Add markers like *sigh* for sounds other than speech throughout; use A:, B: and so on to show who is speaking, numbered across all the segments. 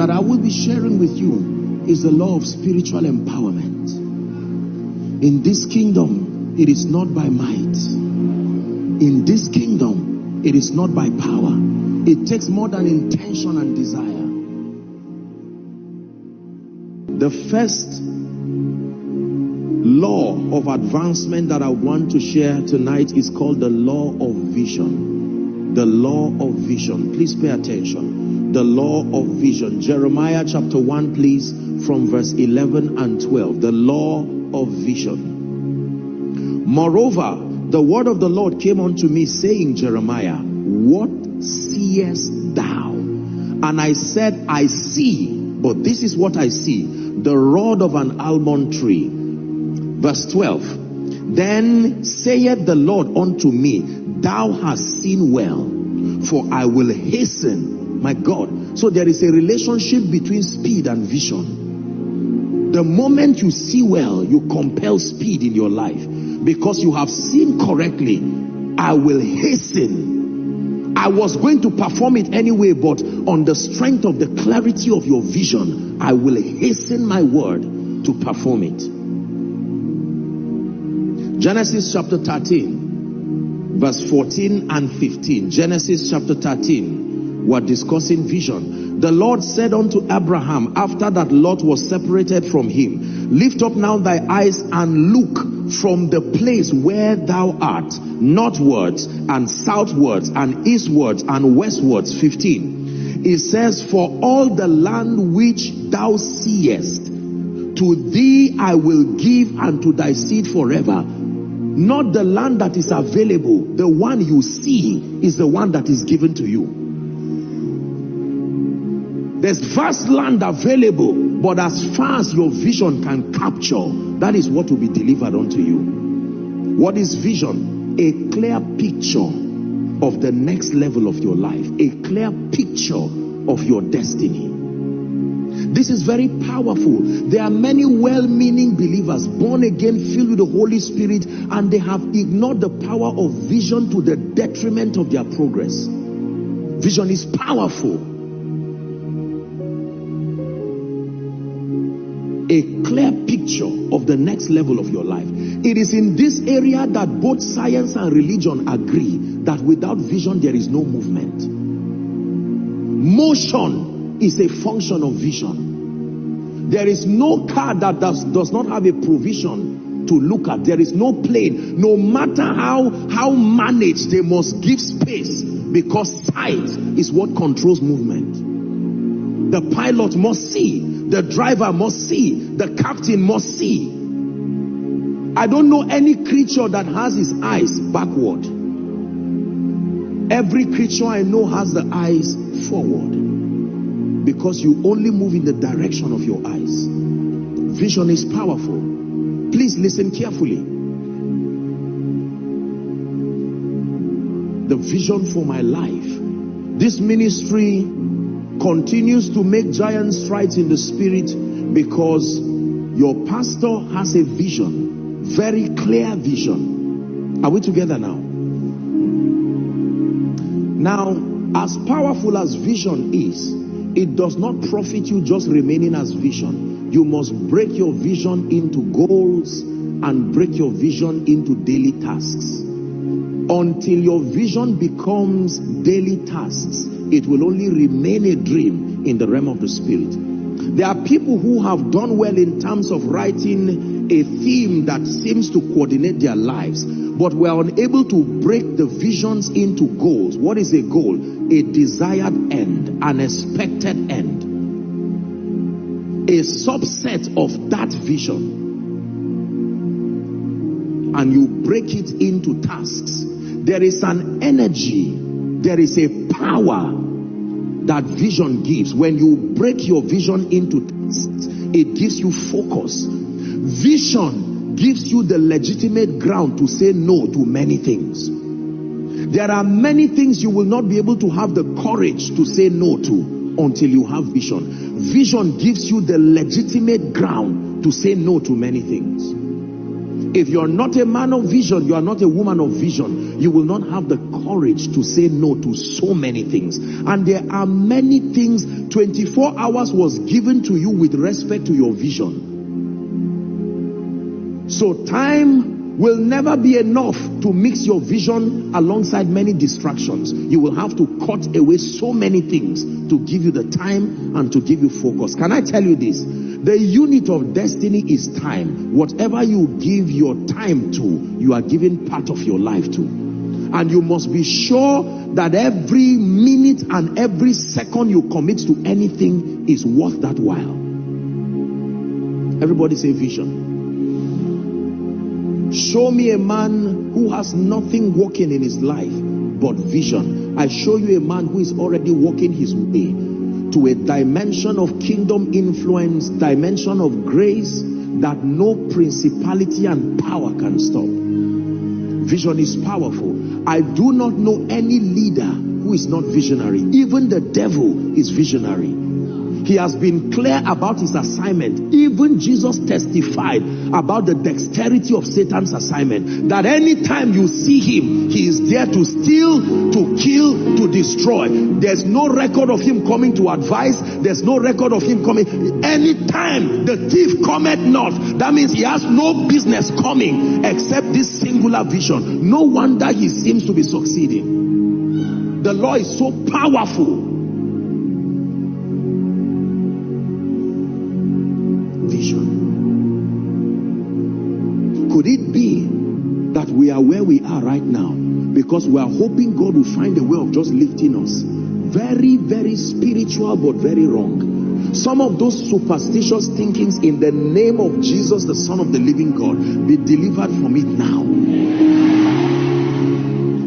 A: that I will be sharing with you is the law of spiritual empowerment. In this kingdom, it is not by might. In this kingdom, it is not by power. It takes more than intention and desire. The first law of advancement that I want to share tonight is called the law of vision. The law of vision. Please pay attention. The law of vision. Jeremiah chapter 1, please, from verse 11 and 12. The law of vision. Moreover, the word of the Lord came unto me, saying, Jeremiah, what seest thou? And I said, I see, but this is what I see the rod of an almond tree. Verse 12. Then saith the Lord unto me, Thou hast seen well, for I will hasten, my God. So there is a relationship between speed and vision. The moment you see well, you compel speed in your life because you have seen correctly. I will hasten. I was going to perform it anyway, but on the strength of the clarity of your vision, I will hasten my word to perform it. Genesis chapter 13, verse 14 and 15. Genesis chapter 13, we're discussing vision. The Lord said unto Abraham, after that Lot was separated from him, Lift up now thy eyes and look from the place where thou art, northwards and southwards and eastwards and westwards. 15. It says, For all the land which thou seest, to thee I will give and to thy seed forever. Not the land that is available, the one you see is the one that is given to you. There's vast land available, but as far as your vision can capture, that is what will be delivered unto you. What is vision? A clear picture of the next level of your life, a clear picture of your destiny. This is very powerful. There are many well-meaning believers, born again, filled with the Holy Spirit, and they have ignored the power of vision to the detriment of their progress. Vision is powerful. A clear picture of the next level of your life. It is in this area that both science and religion agree that without vision there is no movement. Motion is a function of vision. There is no car that does, does not have a provision to look at. There is no plane. No matter how, how managed, they must give space because sight is what controls movement. The pilot must see. The driver must see. The captain must see. I don't know any creature that has his eyes backward. Every creature I know has the eyes forward because you only move in the direction of your eyes. Vision is powerful. Please listen carefully. The vision for my life. This ministry continues to make giant strides in the spirit because your pastor has a vision, very clear vision. Are we together now? Now, as powerful as vision is, it does not profit you just remaining as vision. You must break your vision into goals and break your vision into daily tasks. Until your vision becomes daily tasks, it will only remain a dream in the realm of the spirit. There are people who have done well in terms of writing a theme that seems to coordinate their lives, but we are unable to break the visions into goals. What is a goal? A desired end, an expected end. A subset of that vision. And you break it into tasks. There is an energy, there is a power that vision gives. When you break your vision into it gives you focus. Vision gives you the legitimate ground to say no to many things. There are many things you will not be able to have the courage to say no to until you have vision. Vision gives you the legitimate ground to say no to many things. If you're not a man of vision, you are not a woman of vision, you will not have the courage to say no to so many things. And there are many things, 24 hours was given to you with respect to your vision. So time will never be enough to mix your vision alongside many distractions. You will have to cut away so many things to give you the time and to give you focus. Can I tell you this? The unit of destiny is time. Whatever you give your time to, you are giving part of your life to. And you must be sure that every minute and every second you commit to anything is worth that while. Everybody say vision. Show me a man who has nothing working in his life but vision. I show you a man who is already walking his way to a dimension of kingdom influence, dimension of grace that no principality and power can stop. Vision is powerful. I do not know any leader who is not visionary. Even the devil is visionary. He has been clear about his assignment. Even Jesus testified about the dexterity of Satan's assignment. That anytime you see him, he is there to steal, to kill, to destroy. There's no record of him coming to advise. There's no record of him coming. Anytime the thief cometh not, that means he has no business coming except this singular vision. No wonder he seems to be succeeding. The law is so powerful because we are hoping God will find a way of just lifting us? Very, very spiritual, but very wrong. Some of those superstitious thinkings in the name of Jesus, the Son of the living God, be delivered from it now.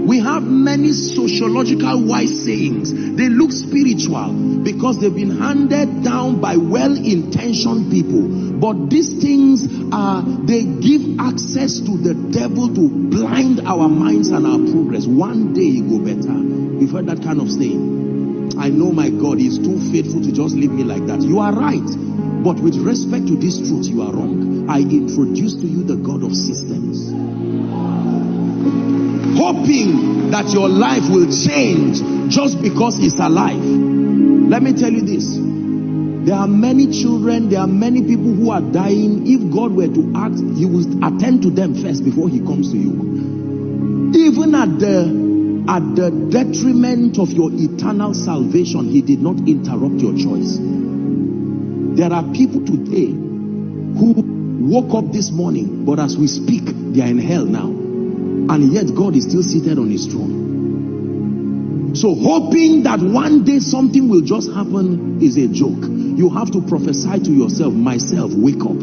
A: We have many sociological wise sayings. They look spiritual because they've been handed down by well-intentioned people but these things are, they give access to the devil to blind our minds and our progress. One day it go better. You've heard that kind of saying. I know my God is too faithful to just leave me like that. You are right. But with respect to this truth, you are wrong. I introduce to you the God of systems. Hoping that your life will change just because he's alive. Let me tell you this. There are many children, there are many people who are dying. If God were to act, he would attend to them first before he comes to you. Even at the at the detriment of your eternal salvation, he did not interrupt your choice. There are people today who woke up this morning, but as we speak, they are in hell now. And yet God is still seated on his throne. So hoping that one day something will just happen is a joke. You have to prophesy to yourself, myself, wake up.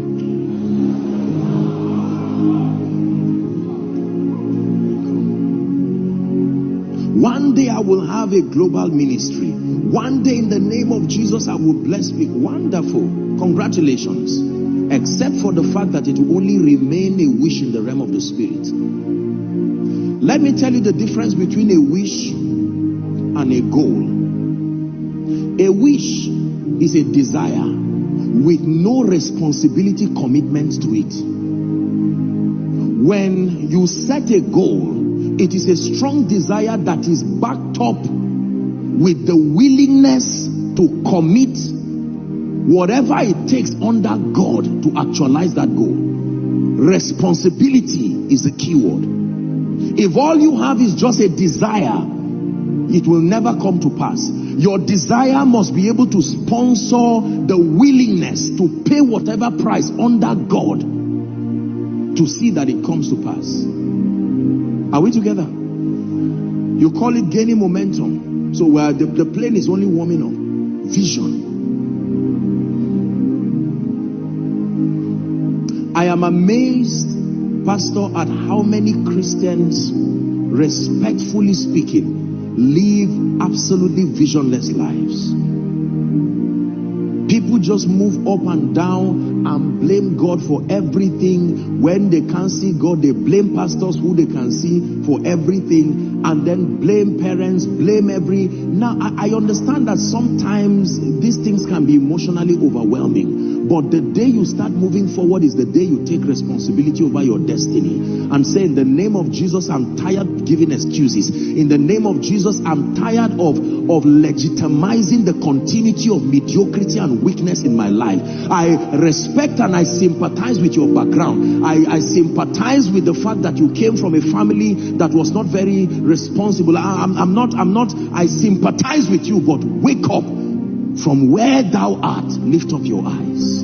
A: One day I will have a global ministry. One day in the name of Jesus I will bless people. Wonderful. Congratulations. Except for the fact that it will only remain a wish in the realm of the spirit. Let me tell you the difference between a wish and a goal. A wish is a desire with no responsibility commitment to it. When you set a goal, it is a strong desire that is backed up with the willingness to commit whatever it takes under God to actualize that goal. Responsibility is the key word. If all you have is just a desire, it will never come to pass. Your desire must be able to sponsor the willingness to pay whatever price under God to see that it comes to pass. Are we together? You call it gaining momentum. So where the, the plane is only warming up. Vision. I am amazed, Pastor, at how many Christians, respectfully speaking, live absolutely visionless lives. People just move up and down and blame God for everything. When they can't see God, they blame pastors who they can see for everything and then blame parents, blame every. Now, I, I understand that sometimes these things can be emotionally overwhelming. But the day you start moving forward is the day you take responsibility over your destiny and say, in the name of Jesus, I'm tired giving excuses. In the name of Jesus, I'm tired of, of legitimizing the continuity of mediocrity and weakness in my life. I respect and I sympathize with your background. I, I sympathize with the fact that you came from a family that was not very responsible. I, I'm, I'm not, I'm not, I sympathize with you, but wake up from where thou art, lift up your eyes.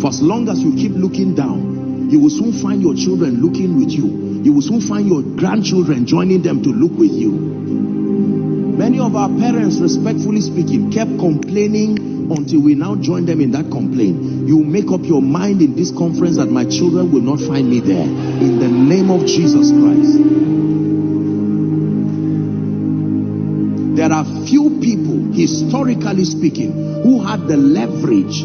A: For as long as you keep looking down, you will soon find your children looking with you. You will soon find your grandchildren joining them to look with you. Many of our parents, respectfully speaking, kept complaining until we now join them in that complaint. You make up your mind in this conference that my children will not find me there. In the name of Jesus Christ. There are few people historically speaking, who had the leverage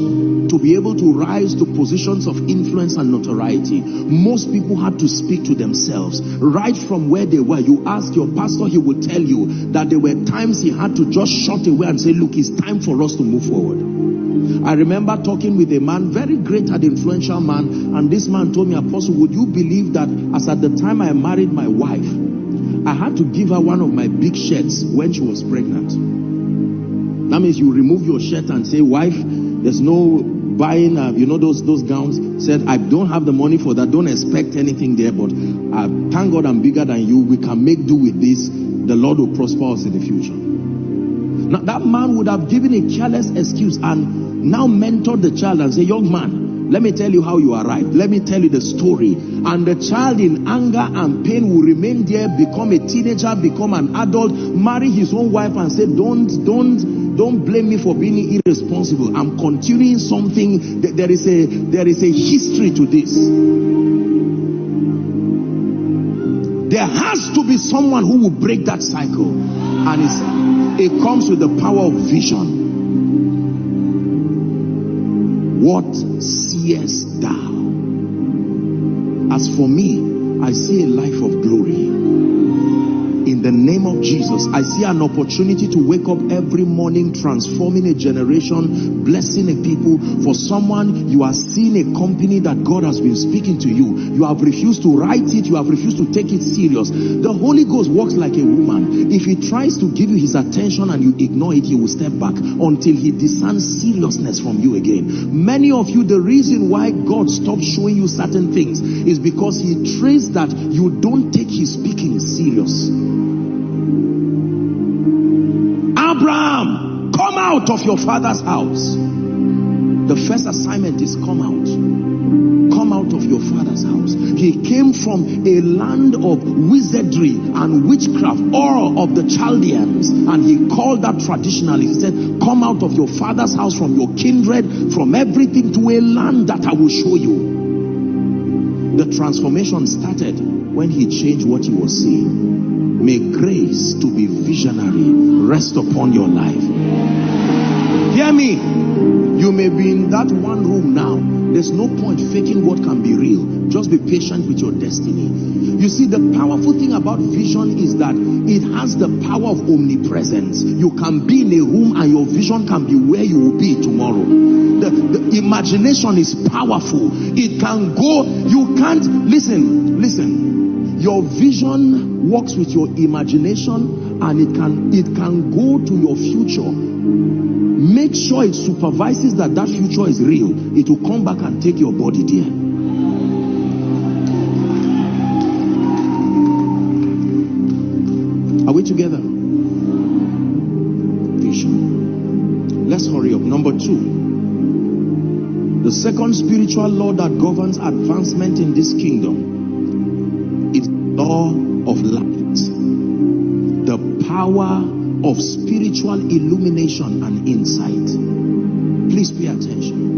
A: to be able to rise to positions of influence and notoriety. Most people had to speak to themselves right from where they were. You ask your pastor, he will tell you that there were times he had to just shut away and say, look, it's time for us to move forward. I remember talking with a man, very great and influential man, and this man told me, Apostle, would you believe that as at the time I married my wife, I had to give her one of my big shirts when she was pregnant. That means you remove your shirt and say, wife, there's no buying, uh, you know, those, those gowns. Said, I don't have the money for that. Don't expect anything there. But uh, thank God I'm bigger than you. We can make do with this. The Lord will prosper us in the future. Now, that man would have given a careless excuse and now mentored the child and say, young man, let me tell you how you arrived. Let me tell you the story. And the child in anger and pain will remain there, become a teenager, become an adult, marry his own wife and say, don't, don't, don't blame me for being irresponsible. I'm continuing something. There is a there is a history to this. There has to be someone who will break that cycle. And it comes with the power of vision. What seest thou? As for me, I see a life of glory in the name of Jesus. I see an opportunity to wake up every morning, transforming a generation, blessing a people. For someone, you are seeing a company that God has been speaking to you. You have refused to write it. You have refused to take it serious. The Holy Ghost works like a woman. If he tries to give you his attention and you ignore it, he will step back until he discerns seriousness from you again. Many of you, the reason why God stopped showing you certain things is because he traced that you don't take his speaking serious. Abraham, come out of your father's house. The first assignment is come out. Come out of your father's house. He came from a land of wizardry and witchcraft, Ur of the Chaldeans, and he called that traditionally. He said, Come out of your father's house, from your kindred, from everything to a land that I will show you. The transformation started when he changed what he was seeing. May grace to be visionary rest upon your life. Hear me. You may be in that one room now. There's no point faking what can be real. Just be patient with your destiny. You see, the powerful thing about vision is that it has the power of omnipresence. You can be in a room and your vision can be where you will be tomorrow. The, the imagination is powerful. It can go, you can't, listen, listen. Your vision works with your imagination and it can it can go to your future. Make sure it supervises that that future is real. It will come back and take your body there. Are we together? Vision. Let's hurry up. Number two. The second spiritual law that governs advancement in this kingdom law of light, the power of spiritual illumination and insight. Please pay attention.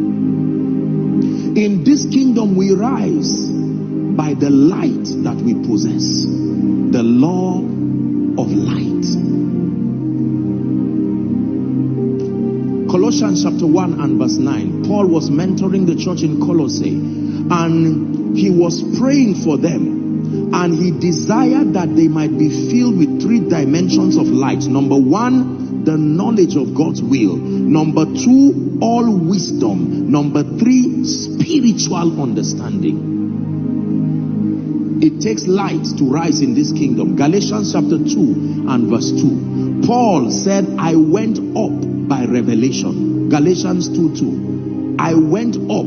A: In this kingdom, we rise by the light that we possess, the law of light. Colossians chapter 1 and verse 9. Paul was mentoring the church in Colossae and he was praying for them and he desired that they might be filled with three dimensions of light. Number one, the knowledge of God's will. Number two, all wisdom. Number three, spiritual understanding. It takes light to rise in this kingdom. Galatians chapter 2 and verse 2. Paul said, I went up by revelation. Galatians 2 2. I went up.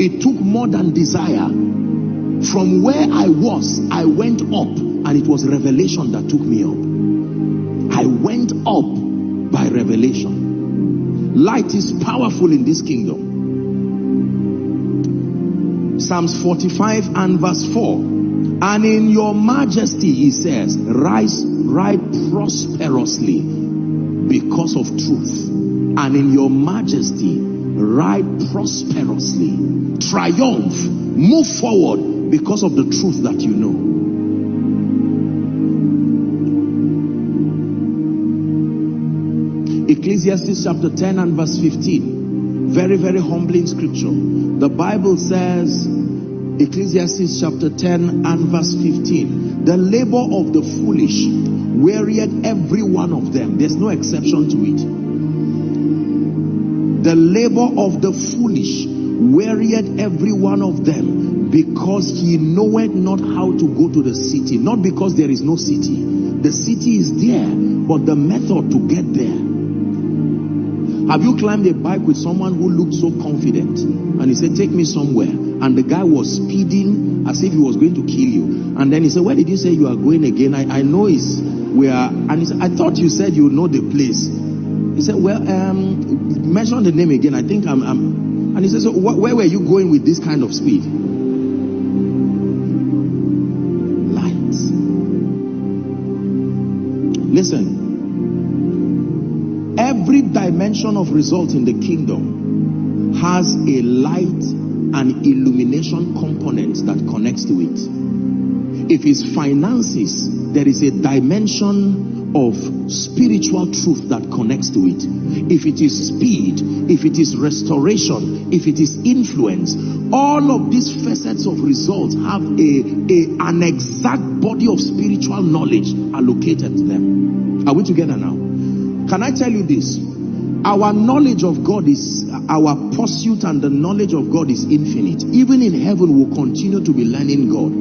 A: It took more than desire. From where I was, I went up, and it was revelation that took me up. I went up by revelation. Light is powerful in this kingdom. Psalms 45 and verse 4. And in your majesty, he says, rise, ride prosperously because of truth. And in your majesty, ride prosperously. Triumph, move forward because of the truth that you know. Ecclesiastes chapter 10 and verse 15. Very, very humbling scripture. The Bible says, Ecclesiastes chapter 10 and verse 15. The labor of the foolish wearied every one of them. There's no exception to it. The labor of the foolish wearied every one of them because he knoweth not how to go to the city. Not because there is no city. The city is there, but the method to get there. Have you climbed a bike with someone who looked so confident and he said, Take me somewhere? and the guy was speeding as if he was going to kill you. And then he said, Where did you say you are going again? I, I know it's where and he said, I thought you said you know the place. He said, Well, um, mention the name again. I think I'm, I'm and he said, So wh where were you going with this kind of speed? Of result in the kingdom has a light an illumination component that connects to it. If it's finances, there is a dimension of spiritual truth that connects to it. If it is speed, if it is restoration, if it is influence, all of these facets of results have a, a an exact body of spiritual knowledge allocated to them. Are we together now? Can I tell you this? Our knowledge of God is, our pursuit and the knowledge of God is infinite. Even in heaven, we'll continue to be learning God.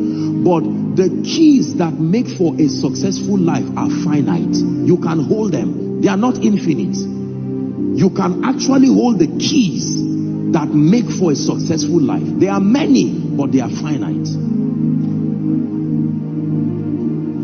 A: But the keys that make for a successful life are finite. You can hold them. They are not infinite. You can actually hold the keys that make for a successful life. There are many, but they are finite.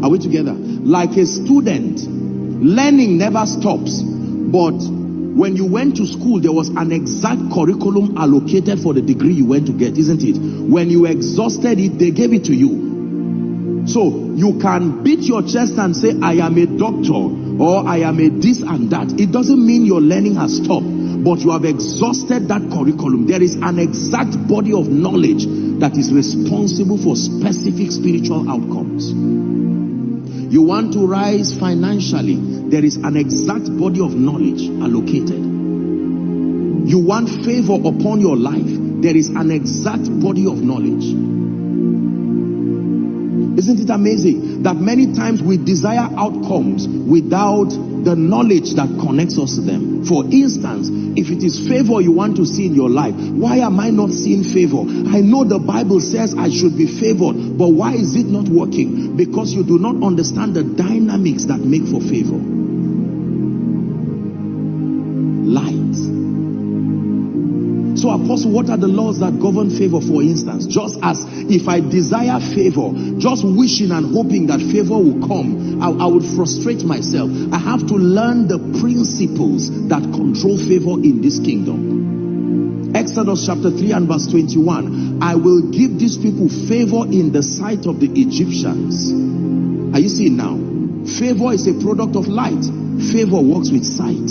A: Are we together? Like a student, learning never stops, but when you went to school, there was an exact curriculum allocated for the degree you went to get, isn't it? When you exhausted it, they gave it to you. So you can beat your chest and say, I am a doctor or I am a this and that. It doesn't mean your learning has stopped, but you have exhausted that curriculum. There is an exact body of knowledge that is responsible for specific spiritual outcomes. You want to rise financially, there is an exact body of knowledge allocated. You want favor upon your life, there is an exact body of knowledge. Isn't it amazing that many times we desire outcomes without the knowledge that connects us to them? For instance, if it is favor you want to see in your life, why am I not seeing favor? I know the Bible says I should be favored, but why is it not working? Because you do not understand the dynamics that make for favor. So, Apostle, what are the laws that govern favor, for instance? Just as if I desire favor, just wishing and hoping that favor will come, I, I would frustrate myself. I have to learn the principles that control favor in this kingdom. Exodus chapter 3 and verse 21. I will give these people favor in the sight of the Egyptians. Are you seeing now? Favor is a product of light. Favor works with sight.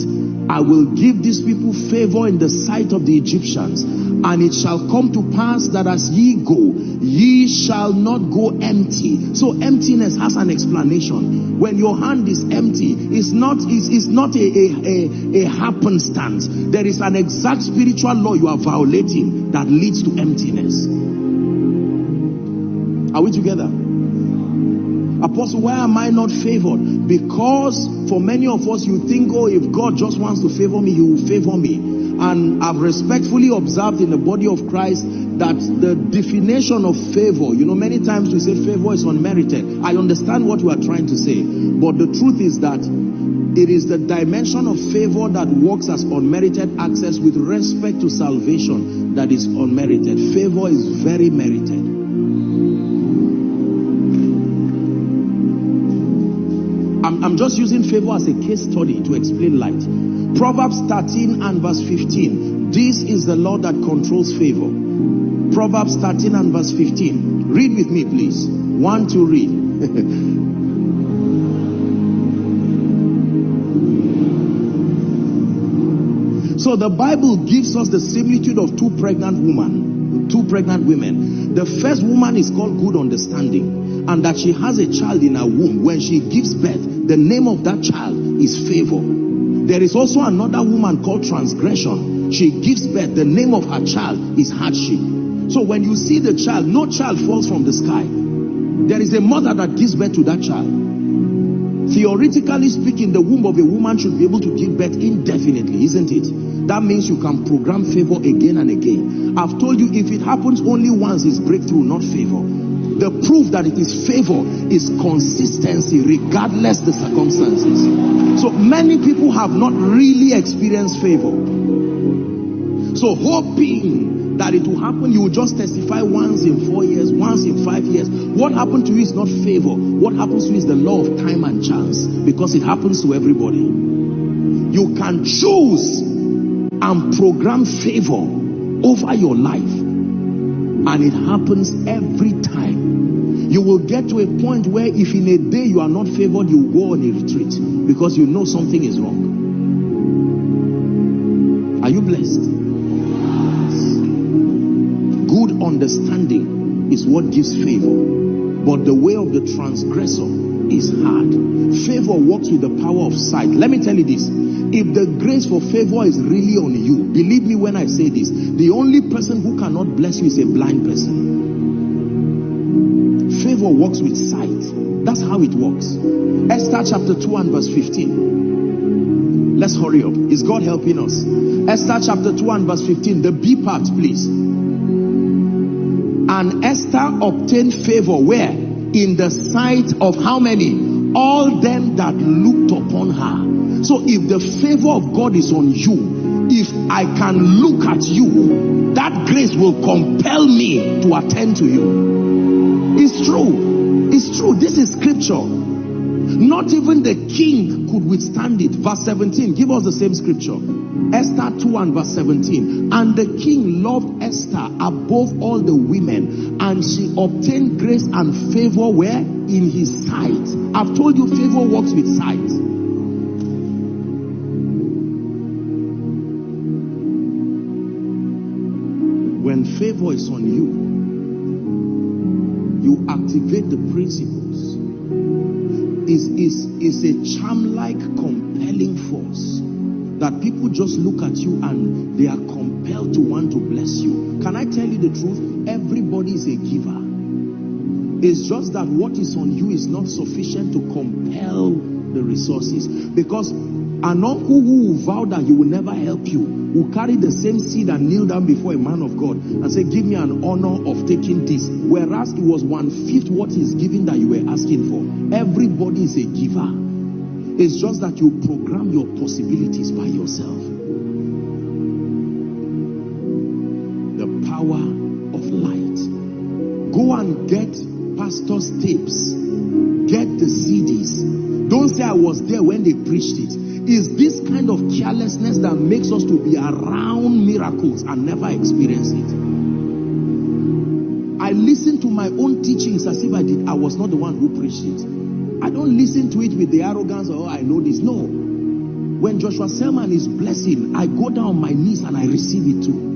A: I will give these people favor in the sight of the Egyptians. And it shall come to pass that as ye go, ye shall not go empty. So emptiness has an explanation. When your hand is empty, it's not, it's, it's not a, a, a, a happenstance. There is an exact spiritual law you are violating that leads to emptiness. Are we together? Apostle, why am I not favored? Because for many of us, you think, oh, if God just wants to favor me, he will favor me. And I've respectfully observed in the body of Christ that the definition of favor, you know, many times we say favor is unmerited. I understand what you are trying to say. But the truth is that it is the dimension of favor that works as unmerited access with respect to salvation that is unmerited. Favor is very merited. I'm, just using favor as a case study to explain light. Proverbs 13 and verse 15. This is the law that controls favor. Proverbs 13 and verse 15. Read with me, please. One to read. *laughs* So the Bible gives us the similitude of two pregnant women, two pregnant women. The first woman is called good understanding and that she has a child in her womb. When she gives birth, the name of that child is favor. There is also another woman called transgression. She gives birth, the name of her child is hardship. So when you see the child, no child falls from the sky. There is a mother that gives birth to that child. Theoretically speaking, the womb of a woman should be able to give birth indefinitely, isn't it? That means you can program favor again and again. I've told you if it happens only once, it's breakthrough, not favor. The proof that it is favor is consistency regardless the circumstances. So many people have not really experienced favor. So hoping that it will happen, you will just testify once in four years, once in five years. What happened to you is not favor. What happens to you is the law of time and chance because it happens to everybody. You can choose and program favor over your life. And it happens every. You will get to a point where if in a day you are not favored, you go on a retreat because you know something is wrong. Are you blessed? Good understanding is what gives favor. But the way of the transgressor is hard. Favor works with the power of sight. Let me tell you this. If the grace for favor is really on you, believe me when I say this, the only person who cannot bless you is a blind person. Favor works with sight. That's how it works. Esther chapter 2 and verse 15. Let's hurry up. Is God helping us? Esther chapter 2 and verse 15. The B part, please. And Esther obtained favor where? In the sight of how many? All them that looked upon her. So if the favor of God is on you, if I can look at you, that grace will compel me to attend to you. It's true. It's true. This is scripture. Not even the king could withstand it. Verse 17. Give us the same scripture. Esther 2 and verse 17. And the king loved Esther above all the women, and she obtained grace and favor where? In his sight. I've told you favor works with sight. When favor is on you, you activate the principles. Is is is a charm-like compelling force that people just look at you and they are compelled to want to bless you. Can I tell you the truth? Everybody is a giver. It's just that what is on you is not sufficient to compel the resources because an uncle who will vow that he will never help you will carry the same seed and kneel down before a man of God and say, Give me an honor of taking this. Whereas it was one fifth what he's giving that you were asking for. Everybody is a giver. It's just that you program your possibilities by yourself. The power of light. Go and get pastor's tapes. Get the CDs. Don't say I was there when they preached it is this kind of carelessness that makes us to be around miracles and never experience it. I listen to my own teachings as if I did. I was not the one who preached it. I don't listen to it with the arrogance oh, I know this. No. When Joshua Selman is blessing, I go down on my knees and I receive it too.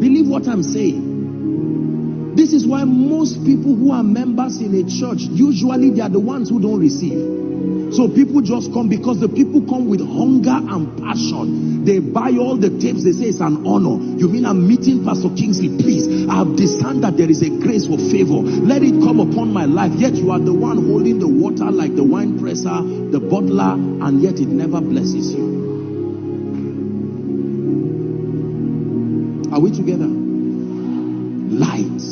A: Believe what I'm saying. This is why most people who are members in a church, usually they are the ones who don't receive. So people just come because the people come with hunger and passion. They buy all the tapes. They say it's an honor. You mean I'm meeting Pastor Kingsley? Please, I've discerned that there is a grace for favor. Let it come upon my life. Yet you are the one holding the water like the wine presser, the bottler, and yet it never blesses you. Are we together? Light,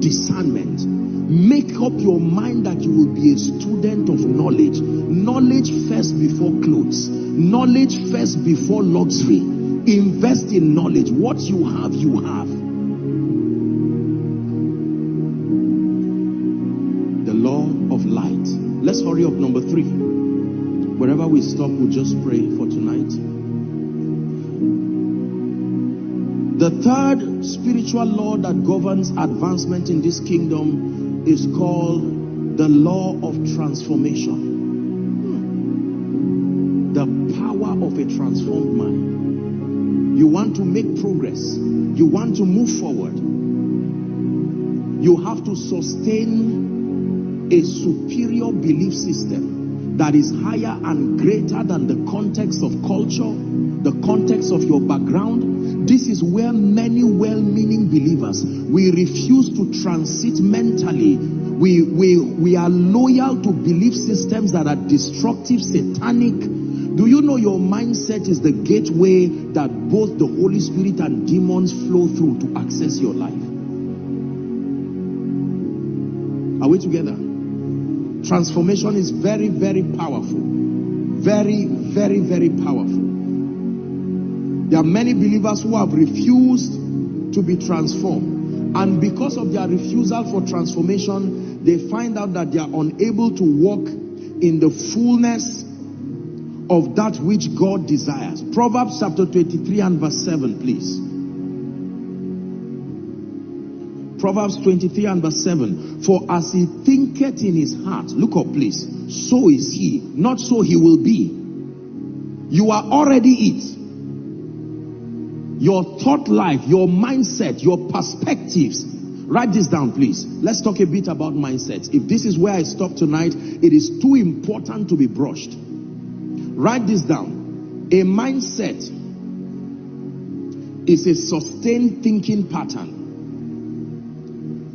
A: discernment. Make up your mind that you will be a student of knowledge. Knowledge first before clothes. Knowledge first before luxury. Invest in knowledge. What you have, you have. The law of light. Let's hurry up. Number three. Wherever we stop, we'll just pray for tonight. The third spiritual law that governs advancement in this kingdom is called the law of transformation. Hmm. The power of a transformed mind. You want to make progress. You want to move forward. You have to sustain a superior belief system that is higher and greater than the context of culture, the context of your background, this is where many well-meaning believers, we refuse to transit mentally. We, we, we are loyal to belief systems that are destructive, satanic. Do you know your mindset is the gateway that both the Holy Spirit and demons flow through to access your life? Are we together? Transformation is very, very powerful. Very, very, very powerful. There are many believers who have refused to be transformed. And because of their refusal for transformation, they find out that they are unable to walk in the fullness of that which God desires. Proverbs chapter 23 and verse 7, please. Proverbs 23 and verse 7. For as he thinketh in his heart, look up please, so is he, not so he will be. You are already it your thought life, your mindset, your perspectives. Write this down, please. Let's talk a bit about mindsets. If this is where I stop tonight, it is too important to be brushed. Write this down. A mindset is a sustained thinking pattern.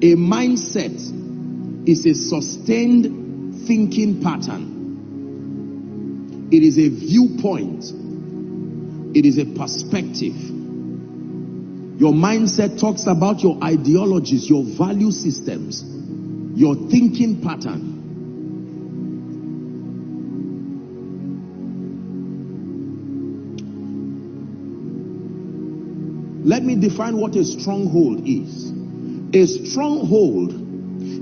A: A mindset is a sustained thinking pattern. It is a viewpoint. It is a perspective. Your mindset talks about your ideologies, your value systems, your thinking pattern. Let me define what a stronghold is. A stronghold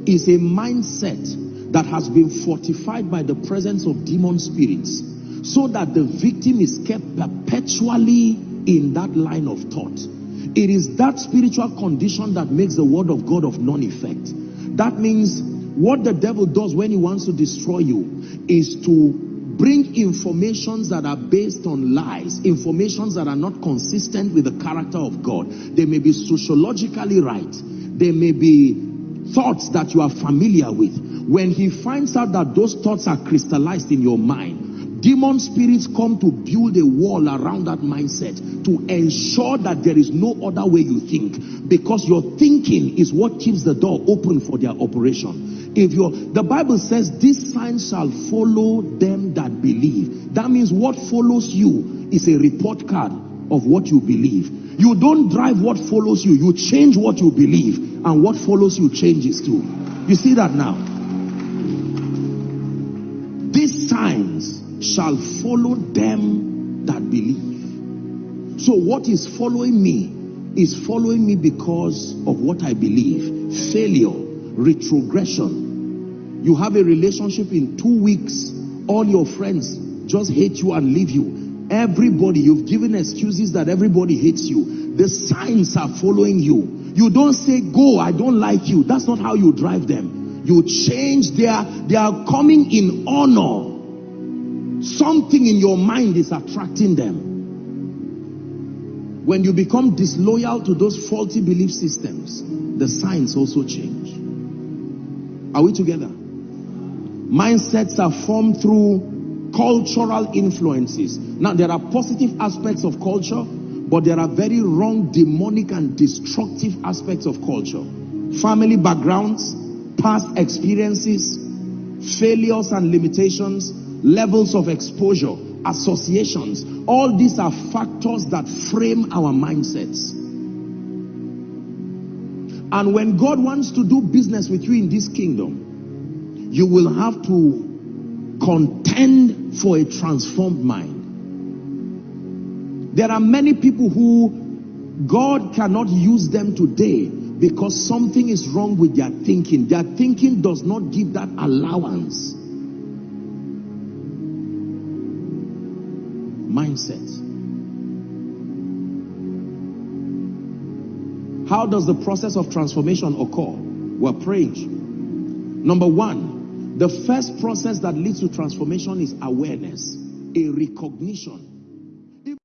A: is a mindset that has been fortified by the presence of demon spirits so that the victim is kept perpetually in that line of thought. It is that spiritual condition that makes the word of God of none effect. That means what the devil does when he wants to destroy you is to bring informations that are based on lies, informations that are not consistent with the character of God. They may be sociologically right. They may be thoughts that you are familiar with. When he finds out that those thoughts are crystallized in your mind, Demon spirits come to build a wall around that mindset to ensure that there is no other way you think because your thinking is what keeps the door open for their operation. If your the Bible says this sign shall follow them that believe. That means what follows you is a report card of what you believe. You don't drive what follows you, you change what you believe, and what follows you changes too. You see that now? These signs shall follow them that believe. So what is following me is following me because of what I believe. Failure, retrogression. You have a relationship in two weeks, all your friends just hate you and leave you. Everybody, you've given excuses that everybody hates you. The signs are following you. You don't say, go, I don't like you. That's not how you drive them. You change their, they are coming in honor Something in your mind is attracting them. When you become disloyal to those faulty belief systems, the signs also change. Are we together? Mindsets are formed through cultural influences. Now, there are positive aspects of culture, but there are very wrong, demonic, and destructive aspects of culture. Family backgrounds, past experiences, failures and limitations, levels of exposure, associations. All these are factors that frame our mindsets. And when God wants to do business with you in this kingdom, you will have to contend for a transformed mind. There are many people who God cannot use them today because something is wrong with their thinking. Their thinking does not give that allowance. Mindset. How does the process of transformation occur? We're praying. Number one, the first process that leads to transformation is awareness, a recognition